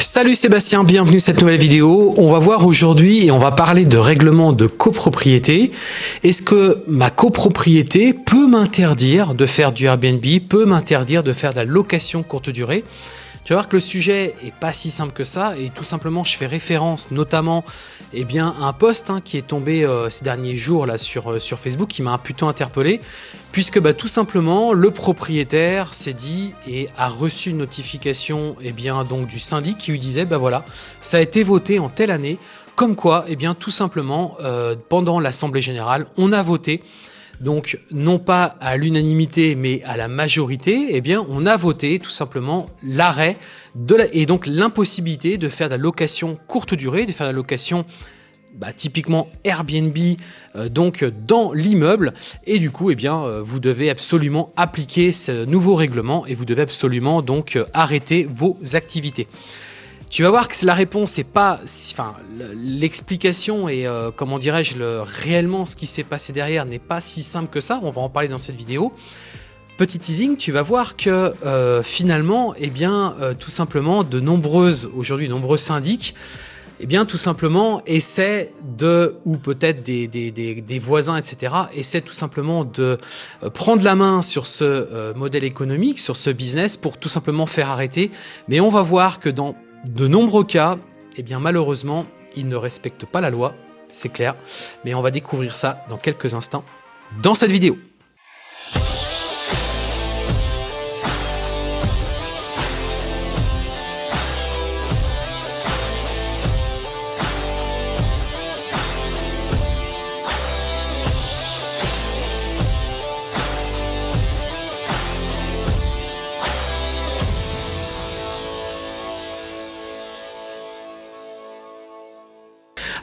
Salut Sébastien, bienvenue à cette nouvelle vidéo. On va voir aujourd'hui et on va parler de règlement de copropriété. Est-ce que ma copropriété peut m'interdire de faire du Airbnb, peut m'interdire de faire de la location courte durée? Tu vas voir que le sujet est pas si simple que ça et tout simplement je fais référence notamment eh à un post hein, qui est tombé euh, ces derniers jours euh, sur Facebook qui m'a un interpellé puisque bah, tout simplement le propriétaire s'est dit et a reçu une notification eh du syndic qui lui disait bah voilà ça a été voté en telle année comme quoi eh bien, tout simplement euh, pendant l'Assemblée Générale on a voté donc non pas à l'unanimité mais à la majorité, eh bien on a voté tout simplement l'arrêt et donc l'impossibilité de faire de la location courte durée, de faire de la location bah, typiquement Airbnb euh, donc dans l'immeuble et du coup eh bien euh, vous devez absolument appliquer ce nouveau règlement et vous devez absolument donc euh, arrêter vos activités. Tu vas voir que la réponse n'est pas, enfin, l'explication et euh, comment dirais-je, réellement ce qui s'est passé derrière n'est pas si simple que ça. On va en parler dans cette vidéo. Petit teasing, tu vas voir que euh, finalement, eh bien, euh, tout simplement, de nombreuses, aujourd'hui, nombreux syndics, eh bien, tout simplement, essaient de, ou peut-être des, des, des, voisins, etc., essaient tout simplement de prendre la main sur ce modèle économique, sur ce business, pour tout simplement faire arrêter. Mais on va voir que dans de nombreux cas, eh bien malheureusement, ils ne respectent pas la loi, c'est clair, mais on va découvrir ça dans quelques instants dans cette vidéo.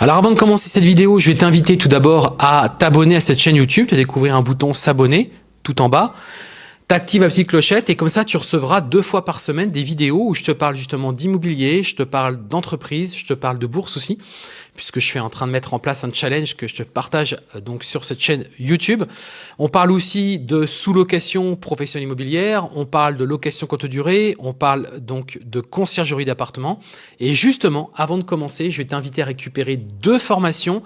Alors avant de commencer cette vidéo, je vais t'inviter tout d'abord à t'abonner à cette chaîne YouTube, à découvrir un bouton s'abonner tout en bas. T'actives la petite clochette et comme ça tu recevras deux fois par semaine des vidéos où je te parle justement d'immobilier, je te parle d'entreprise, je te parle de bourse aussi, puisque je suis en train de mettre en place un challenge que je te partage euh, donc sur cette chaîne YouTube. On parle aussi de sous-location professionnelle immobilière, on parle de location courte durée, on parle donc de conciergerie d'appartement. Et justement, avant de commencer, je vais t'inviter à récupérer deux formations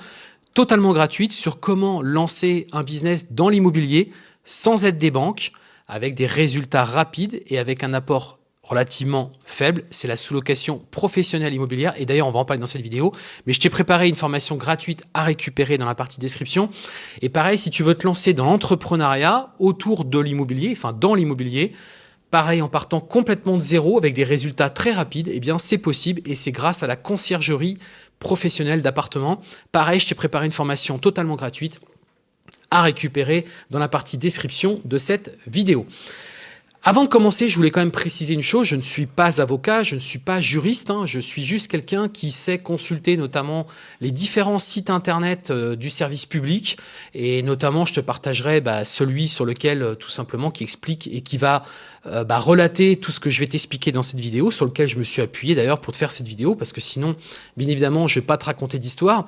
totalement gratuites sur comment lancer un business dans l'immobilier sans aide des banques avec des résultats rapides et avec un apport relativement faible, c'est la sous-location professionnelle immobilière. Et d'ailleurs, on va en parler dans cette vidéo. Mais je t'ai préparé une formation gratuite à récupérer dans la partie description. Et pareil, si tu veux te lancer dans l'entrepreneuriat autour de l'immobilier, enfin dans l'immobilier, pareil, en partant complètement de zéro avec des résultats très rapides, eh bien c'est possible et c'est grâce à la conciergerie professionnelle d'appartement. Pareil, je t'ai préparé une formation totalement gratuite à récupérer dans la partie description de cette vidéo. Avant de commencer, je voulais quand même préciser une chose, je ne suis pas avocat, je ne suis pas juriste, hein. je suis juste quelqu'un qui sait consulter notamment les différents sites internet euh, du service public et notamment je te partagerai bah, celui sur lequel euh, tout simplement qui explique et qui va euh, bah, relater tout ce que je vais t'expliquer dans cette vidéo, sur lequel je me suis appuyé d'ailleurs pour te faire cette vidéo, parce que sinon, bien évidemment, je vais pas te raconter d'histoire.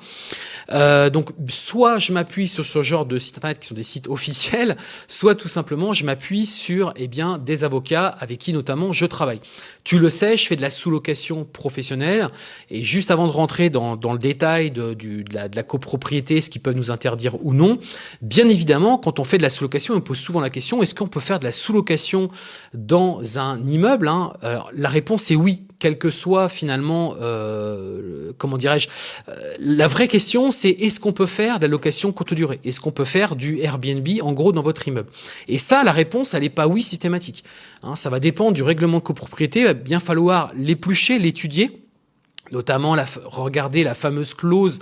donc, soit je m'appuie sur ce genre de sites internet qui sont des sites officiels, soit tout simplement je m'appuie sur eh bien des avocats avec qui notamment je travaille. Tu le sais, je fais de la sous-location professionnelle et juste avant de rentrer dans, le détail de, la, copropriété, ce qui peut nous interdire ou non, bien évidemment, quand on fait de la sous-location, on pose souvent la question, est-ce qu'on peut faire de la sous-location dans un immeuble hein? La réponse est oui quel que soit finalement, euh, comment dirais-je, euh, la vraie question c'est est-ce qu'on peut faire de la location courte durée? Est-ce qu'on peut faire du Airbnb en gros dans votre immeuble? Et ça, la réponse, elle n'est pas oui systématique. Hein, ça va dépendre du règlement de copropriété, il va bien falloir l'éplucher, l'étudier, notamment regarder la fameuse clause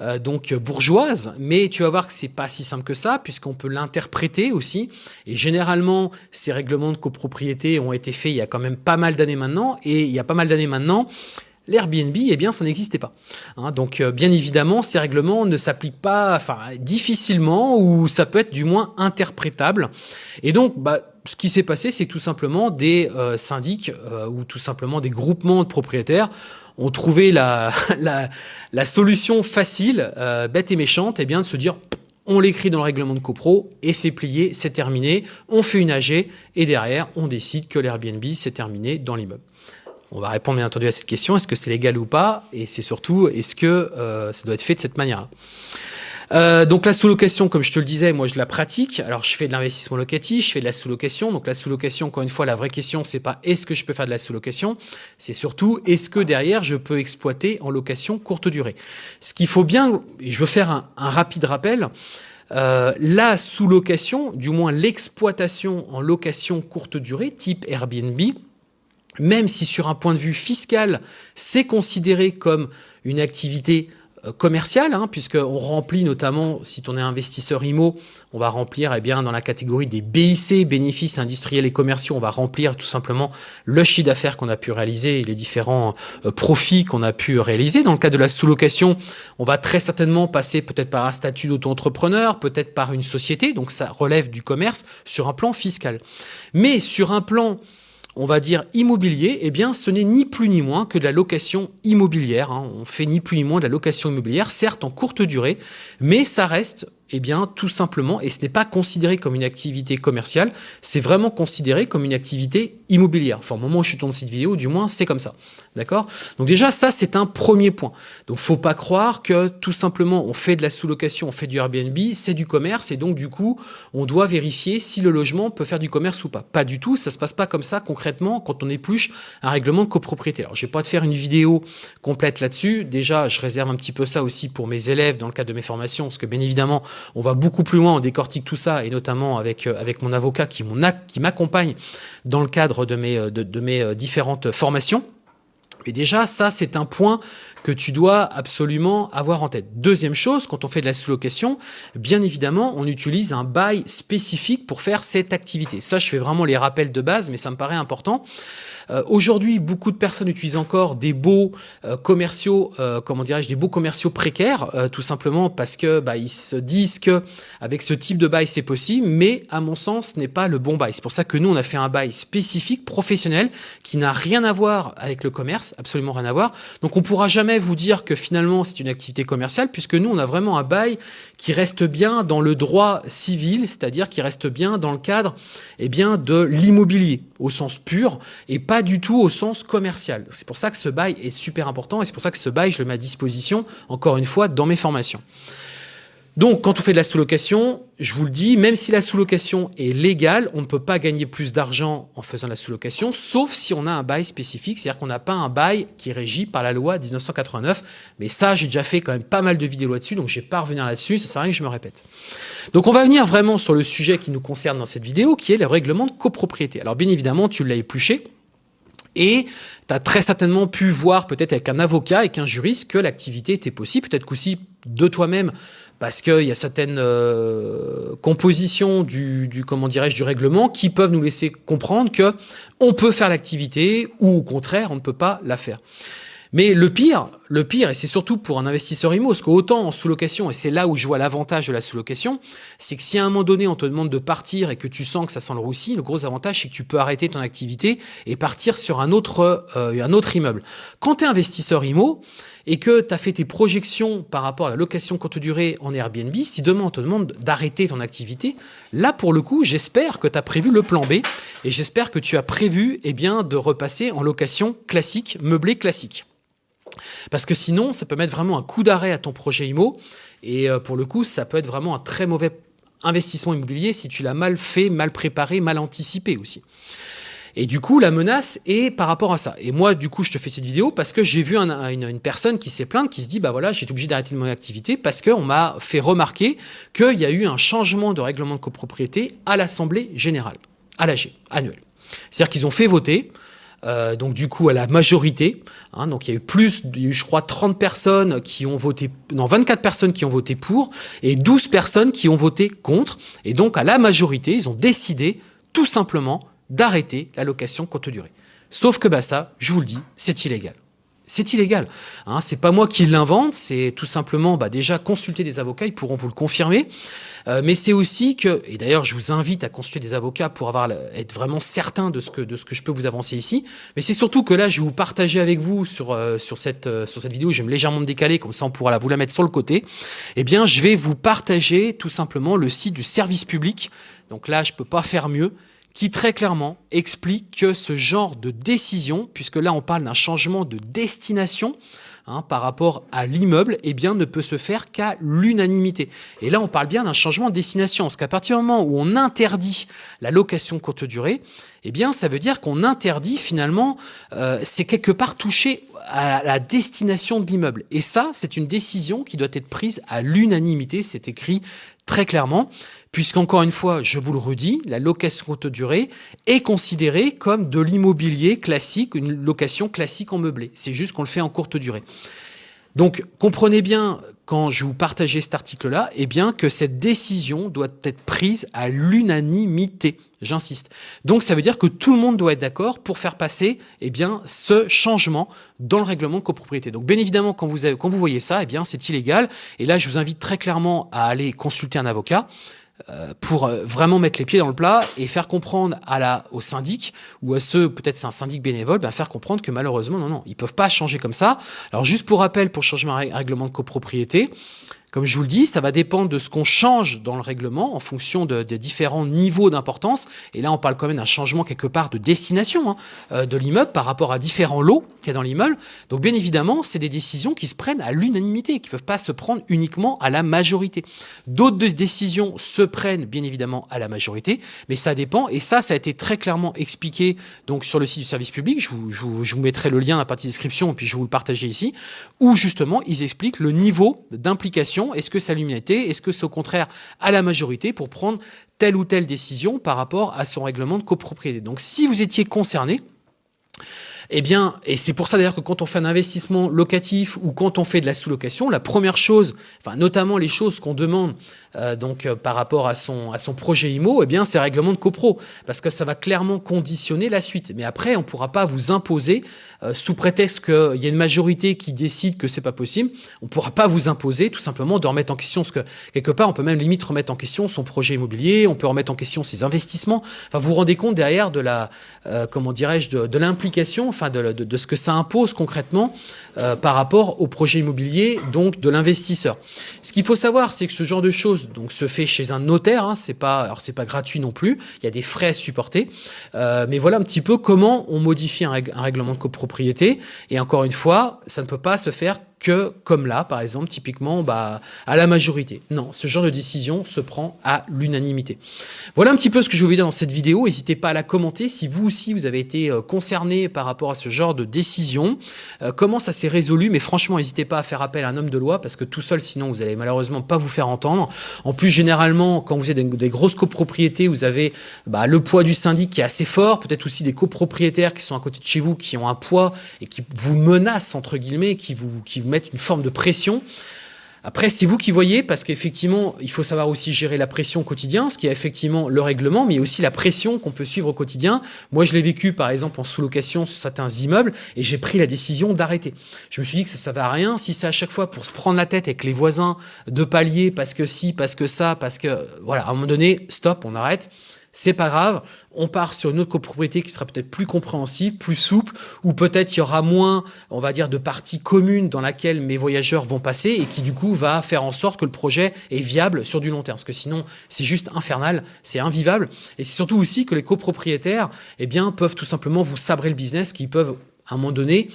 euh, donc bourgeoise, mais tu vas voir que c'est pas si simple que ça, puisqu'on peut l'interpréter aussi. Et généralement, ces règlements de copropriété ont été faits il y a quand même pas mal d'années maintenant, et il y a pas mal d'années maintenant, L'Airbnb, eh bien, ça n'existait pas. Hein. donc, euh, bien évidemment, ces règlements ne s'appliquent pas, enfin, difficilement, ou ça peut être du moins interprétable. Et donc, bah, ce qui s'est passé, c'est tout simplement des euh, syndics ou tout simplement des groupements de propriétaires ont trouvé la, solution facile, euh, bête et méchante, eh bien de se dire on l'écrit dans le règlement de copro et c'est plié, c'est terminé, on fait une AG et derrière on décide que l'Airbnb c'est terminé dans l'immeuble. On va répondre bien entendu à cette question, est-ce que c'est légal ou pas? Et c'est surtout, est-ce que ça doit être fait de cette manière euh, donc la sous-location, comme je te le disais, moi je la pratique. Alors je fais de l'investissement locatif, je fais de la sous-location. Donc la sous-location, encore une fois, la vraie question, c'est pas est-ce que je peux faire de la sous-location, c'est surtout est-ce que derrière je peux exploiter en location courte durée? Ce qu'il faut bien, et je veux faire un, rapide rappel, euh, la sous-location, du moins l'exploitation en location courte durée, type Airbnb, même si sur un point de vue fiscal, c'est considéré comme une activité euh, commercial, hein, puisqu'on remplit notamment, si on est investisseur IMO, on va remplir eh bien, dans la catégorie des BIC, bénéfices industriels et commerciaux, on va remplir tout simplement le chiffre d'affaires qu'on a pu réaliser et les différents euh, profits qu'on a pu réaliser. Dans le cas de la sous-location, on va très certainement passer peut-être par un statut d'auto-entrepreneur, peut-être par une société, donc ça relève du commerce sur un plan fiscal. Mais sur un plan on va dire immobilier, eh bien ce n'est ni plus ni moins que de la location immobilière. Hein. On fait ni plus ni moins de la location immobilière, certes en courte durée, mais ça reste eh bien, tout simplement, et ce n'est pas considéré comme une activité commerciale, c'est vraiment considéré comme une activité immobilière. Enfin, au moment où je suis tourné cette vidéo, du moins, c'est comme ça. D'accord? Donc déjà, ça, c'est un premier point. Donc, faut pas croire que tout simplement, on fait de la sous-location, on fait du Airbnb, c'est du commerce, et donc, du coup, on doit vérifier si le logement peut faire du commerce ou pas. Pas du tout, ça se passe pas comme ça concrètement quand on épluche un règlement de copropriété. Alors, je vais pas te faire une vidéo complète là-dessus. Déjà, je réserve un petit peu ça aussi pour mes élèves dans le cadre de mes formations, parce que bien évidemment, on va beaucoup plus loin, on décortique tout ça, et notamment avec, euh, mon avocat qui m'accompagne dans le cadre de mes, euh, de, mes euh, différentes formations. Et déjà, ça, c'est un point que tu dois absolument avoir en tête. Deuxième chose, quand on fait de la sous-location, bien évidemment, on utilise un bail spécifique pour faire cette activité. Ça, je fais vraiment les rappels de base, mais ça me paraît important. Euh, aujourd'hui, beaucoup de personnes utilisent encore des beaux euh, commerciaux, euh, comment dirais-je, des beaux commerciaux précaires, tout simplement parce que bah, ils se disent que avec ce type de bail c'est possible, mais à mon sens, ce n'est pas le bon bail. C'est pour ça que nous, on a fait un bail spécifique, professionnel, qui n'a rien à voir avec le commerce, absolument rien à voir. Donc, on pourra jamais vous dire que finalement c'est une activité commerciale, puisque nous, on a vraiment un bail qui reste bien dans le droit civil, c'est-à-dire qui reste bien dans le cadre eh bien, de l'immobilier au sens pur et pas du tout au sens commercial. C'est pour ça que ce bail est super important et c'est pour ça que ce bail, je le mets à disposition, encore une fois, dans mes formations. Donc, quand on fait de la sous-location, je vous le dis, même si la sous-location est légale, on ne peut pas gagner plus d'argent en faisant la sous-location, sauf si on a un bail spécifique, c'est-à-dire qu'on n'a pas un bail qui est régi par la loi 1989. Mais ça, j'ai déjà fait quand même pas mal de vidéos là-dessus, donc je ne vais pas revenir là-dessus, ça sert à rien que je me répète. Donc, on va venir vraiment sur le sujet qui nous concerne dans cette vidéo, qui est le règlement de copropriété. Alors, bien évidemment, tu l'as épluché, et tu as très certainement pu voir peut-être avec un avocat, avec un juriste, que l'activité était possible, peut-être qu'aussi de toi-même parce qu'il y a certaines euh, compositions du, du comment dirais-je du règlement qui peuvent nous laisser comprendre que on peut faire l'activité ou au contraire on ne peut pas la faire. Mais le pire, le pire, et c'est surtout pour un investisseur IMO, parce qu'autant en sous-location, et c'est là où je vois l'avantage de la sous-location, c'est que si à un moment donné on te demande de partir et que tu sens que ça sent le roussi, le gros avantage c'est que tu peux arrêter ton activité et partir sur un autre, euh, un autre immeuble. Quand tu es investisseur IMO, et que tu as fait tes projections par rapport à la location courte durée en Airbnb, si demain on te demande d'arrêter ton activité, là pour le coup, j'espère que tu as prévu le plan B et j'espère que tu as prévu eh bien, de repasser en location classique, meublé classique. Parce que sinon, ça peut mettre vraiment un coup d'arrêt à ton projet IMO et euh, pour le coup, ça peut être vraiment un très mauvais investissement immobilier si tu l'as mal fait, mal préparé, mal anticipé aussi. Et du coup, la menace est par rapport à ça. Et moi, du coup, je te fais cette vidéo parce que j'ai vu une, personne qui s'est plainte, qui se dit, bah voilà, j'ai été obligé d'arrêter mon activité parce qu'on m'a fait remarquer qu'il y a eu un changement de règlement de copropriété à l'Assemblée générale, à l'AG, annuel. C'est-à-dire qu'ils ont fait voter, euh, donc du coup à la majorité. Hein, donc il y a eu plus, je crois 30 personnes qui ont voté, non 24 personnes qui ont voté pour et 12 personnes qui ont voté contre. Et donc à la majorité, ils ont décidé tout simplement d'arrêter la location courte durée. Sauf que bah ça, je vous le dis, c'est illégal. C'est illégal. Hein, c'est pas moi qui l'invente, c'est tout simplement bah, déjà consulter des avocats, ils pourront vous le confirmer. Euh, mais c'est aussi que, et d'ailleurs je vous invite à consulter des avocats pour avoir, être vraiment certain de ce, que, de ce que je peux vous avancer ici. Mais c'est surtout que là, je vais vous partager avec vous sur, euh, sur, cette, euh, sur cette vidéo, je vais me légèrement me décaler, comme ça on pourra la, vous la mettre sur le côté. Eh bien, je vais vous partager tout simplement le site du service public. Donc là, je peux pas faire mieux qui très clairement explique que ce genre de décision, puisque là on parle d'un changement de destination, Hein, par rapport à l'immeuble, eh bien, ne peut se faire qu'à l'unanimité. Et là, on parle bien d'un changement de destination, parce qu'à partir du moment où on interdit la location courte durée, eh bien, ça veut dire qu'on interdit finalement, euh, c'est quelque part touché à la destination de l'immeuble. Et ça, c'est une décision qui doit être prise à l'unanimité, c'est écrit très clairement puisqu'encore une fois, je vous le redis, la location courte durée est considérée comme de l'immobilier classique, une location classique en meublé. C'est juste qu'on le fait en courte durée. Donc, comprenez bien, quand je vous partageais cet article-là, eh bien, que cette décision doit être prise à l'unanimité. J'insiste. Donc, ça veut dire que tout le monde doit être d'accord pour faire passer, eh ce changement dans le règlement de copropriété. Donc, bien évidemment, quand vous, voyez ça, eh c'est illégal. Et là, je vous invite très clairement à aller consulter un avocat. Euh, pour euh, vraiment mettre les pieds dans le plat et faire comprendre à la, au syndic ou à ceux, peut-être c'est un syndic bénévole, ben faire comprendre que malheureusement, non, non, ils peuvent pas changer comme ça. Alors juste pour rappel, pour changer un règlement de copropriété, comme je vous le dis, ça va dépendre de ce qu'on change dans le règlement en fonction de, différents niveaux d'importance. Et là, on parle quand même d'un changement quelque part de destination hein, euh, de l'immeuble par rapport à différents lots qu'il y a dans l'immeuble. Donc bien évidemment, c'est des décisions qui se prennent à l'unanimité, qui ne peuvent pas se prendre uniquement à la majorité. D'autres décisions se prennent bien évidemment à la majorité, mais ça dépend. Et ça, ça a été très clairement expliqué donc sur le site du service public. Je vous mettrai le lien à la partie description et puis je vais vous le partager ici, où justement, ils expliquent le niveau d'implication est-ce que c'est à l'unité Est-ce que c'est au contraire à la majorité pour prendre telle ou telle décision par rapport à son règlement de copropriété. Donc si vous étiez concerné, eh bien, et c'est pour ça d'ailleurs que quand on fait un investissement locatif ou quand on fait de la sous-location, la première chose, enfin notamment les choses qu'on demande euh, donc euh, par rapport à son, à son projet IMO, eh bien c'est règlement de copro, parce que ça va clairement conditionner la suite. Mais après, on ne pourra pas vous imposer, euh, sous prétexte qu'il y a une majorité qui décide que c'est pas possible, on ne pourra pas vous imposer tout simplement de remettre en question, ce que quelque part, on peut même limite remettre en question son projet immobilier, on peut remettre en question ses investissements. Enfin, vous vous rendez compte derrière de la, comment dirais-je, de, de l'implication, de, ce que ça impose concrètement par rapport au projet immobilier, donc de l'investisseur. Ce qu'il faut savoir, c'est que ce genre de choses donc se fait chez un notaire. Hein, c'est pas, gratuit non plus. Il y a des frais à supporter. Euh, mais voilà un petit peu comment on modifie un règlement de copropriété. Et encore une fois, ça ne peut pas se faire que, comme là, par exemple, typiquement, bah, à la majorité. Non, ce genre de décision se prend à l'unanimité. Voilà un petit peu ce que je voulais dire dans cette vidéo. N'hésitez pas à la commenter si vous aussi, vous avez été euh, concerné par rapport à ce genre de décision. Euh, comment ça s'est résolu? Mais franchement, n'hésitez pas à faire appel à un homme de loi parce que tout seul, sinon, vous allez malheureusement pas vous faire entendre. En plus, généralement, quand vous êtes des, grosses copropriétés, vous avez bah, le poids du syndic qui est assez fort, peut-être aussi des copropriétaires qui sont à côté de chez vous, qui ont un poids et qui vous menacent, entre guillemets, qui vous, mettre une forme de pression. Après, c'est vous qui voyez, parce qu'effectivement, il faut savoir aussi gérer la pression au quotidien, ce qui est effectivement le règlement, mais aussi la pression qu'on peut suivre au quotidien. Moi, je l'ai vécu, par exemple, en sous-location sur certains immeubles, et j'ai pris la décision d'arrêter. Je me suis dit que ça ne à rien. Si c'est à chaque fois pour se prendre la tête avec les voisins de palier, parce que si, parce que ça, parce que... Voilà, à un moment donné, stop, on arrête c'est pas grave, on part sur une autre copropriété qui sera peut-être plus compréhensible, plus souple, ou peut-être il y aura moins, on va dire, de parties communes dans laquelle mes voyageurs vont passer et qui du coup va faire en sorte que le projet est viable sur du long terme. Parce que sinon, c'est juste infernal, c'est invivable. Et c'est surtout aussi que les copropriétaires, eh bien, peuvent tout simplement vous sabrer le business, qui peuvent à un moment donné,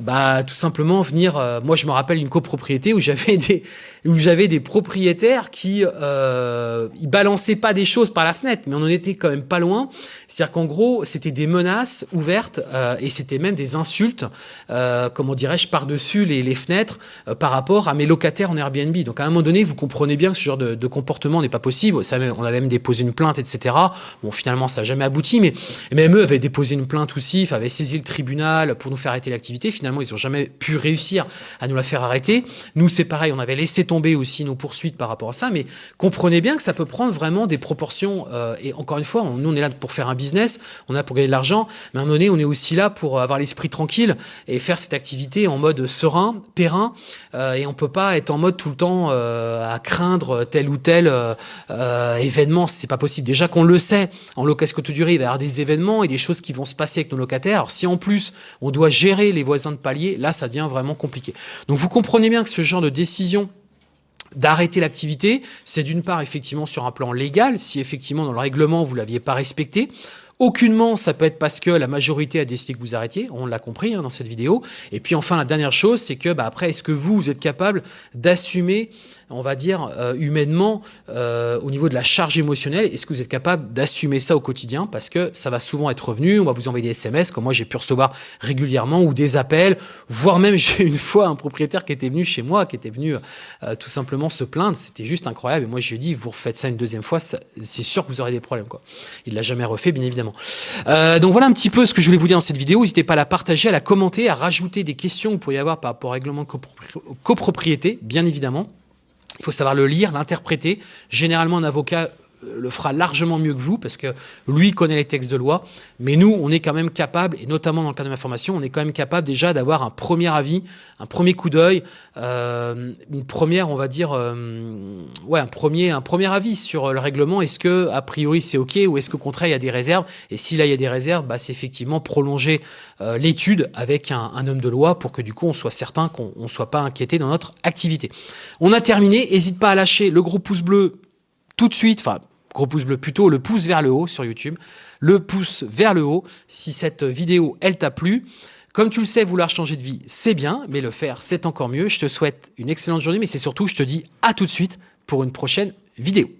bah tout simplement venir. Euh, moi, je me rappelle une copropriété où j'avais des où j'avais des propriétaires qui euh, ils balançaient pas des choses par la fenêtre, mais on en était quand même pas loin. C'est-à-dire qu'en gros, c'était des menaces ouvertes euh, et c'était même des insultes, euh, comment dirais-je, par-dessus les, fenêtres par rapport à mes locataires en Airbnb. Donc à un moment donné, vous comprenez bien que ce genre de, comportement n'est pas possible. On avait même déposé une plainte, etc. Bon, finalement, ça n'a jamais abouti, mais même eux avaient déposé une plainte aussi, avaient saisi le tribunal pour nous faire arrêter l'activité. Finalement, ils n'ont jamais pu réussir à nous la faire arrêter. Nous, c'est pareil, on avait laissé tomber aussi nos poursuites par rapport à ça, mais comprenez bien que ça peut prendre vraiment des proportions. Euh, et encore une fois, nous, on est là pour faire un business, on est là pour gagner de l'argent, mais à un moment donné, on est aussi là pour avoir l'esprit tranquille et faire cette activité en mode serein, périn, euh, et on peut pas être en mode tout le temps euh, à craindre tel ou tel événement, c'est pas possible. Déjà qu'on le sait, en location courte durée, il va y avoir des événements et des choses qui vont se passer avec nos locataires. Alors si en plus, on doit gérer les voisins de palier, là, ça devient vraiment compliqué. Donc vous comprenez bien que ce genre de décision d'arrêter l'activité, c'est d'une part effectivement sur un plan légal, si effectivement dans le règlement vous l'aviez pas respecté, Aucunement, ça peut être parce que la majorité a décidé que vous arrêtiez, on l'a compris hein, dans cette vidéo. Et puis enfin, la dernière chose, c'est que bah, après, est-ce que vous, vous êtes capable d'assumer, on va dire, euh, humainement, euh, au niveau de la charge émotionnelle, est-ce que vous êtes capable d'assumer ça au quotidien? Parce que ça va souvent être revenu, on va vous envoyer des SMS, comme moi j'ai pu recevoir régulièrement, ou des appels, voire même j'ai une fois un propriétaire qui était venu chez moi, qui était venu euh, tout simplement se plaindre, c'était juste incroyable. Et moi je lui ai dit, vous refaites ça une deuxième fois, c'est sûr que vous aurez des problèmes. Quoi. Il l'a jamais refait, bien évidemment. Euh, donc voilà un petit peu ce que je voulais vous dire dans cette vidéo. N'hésitez pas à la partager, à la commenter, à rajouter des questions que vous pourriez avoir par rapport au règlement de copropriété, bien évidemment. Il faut savoir le lire, l'interpréter. Généralement, un avocat le fera largement mieux que vous parce que lui connaît les textes de loi. Mais nous, on est quand même capable, et notamment dans le cadre de ma formation, on est quand même capable déjà d'avoir un premier avis, un premier coup d'œil, euh, une première, on va dire, euh, ouais, un premier, un premier avis sur le règlement. Est-ce que a priori c'est ok ou est-ce qu'au contraire il y a des réserves? Et si là il y a des réserves, bah, c'est effectivement prolonger euh, l'étude avec un, homme de loi pour que du coup on soit certain qu'on ne soit pas inquiété dans notre activité. On a terminé. N'hésite pas à lâcher le gros pouce bleu tout de suite, enfin gros pouce bleu plutôt, le pouce vers le haut sur YouTube, le pouce vers le haut si cette vidéo, elle t'a plu. Comme tu le sais, vouloir changer de vie, c'est bien, mais le faire, c'est encore mieux. Je te souhaite une excellente journée, mais c'est surtout, je te dis à tout de suite pour une prochaine vidéo.